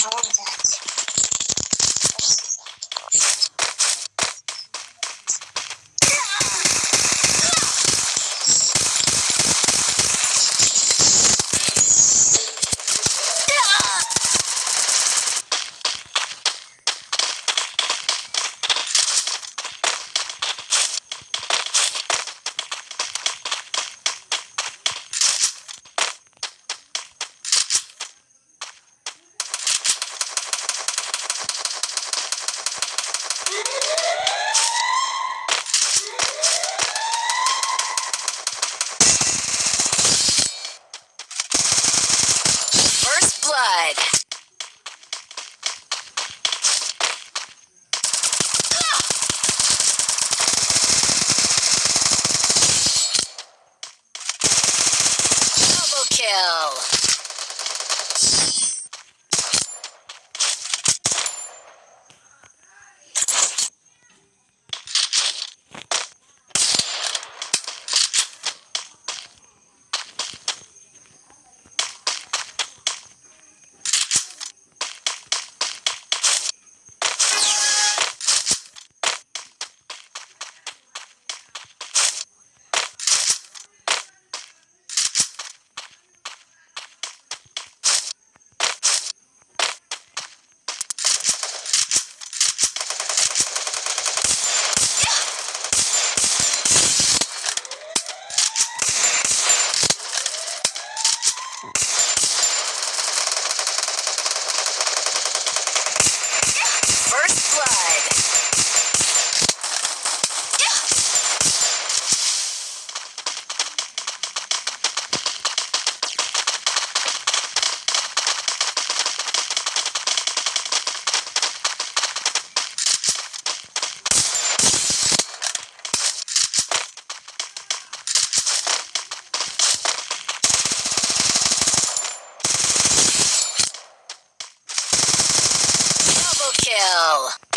Georgia. kill. kill.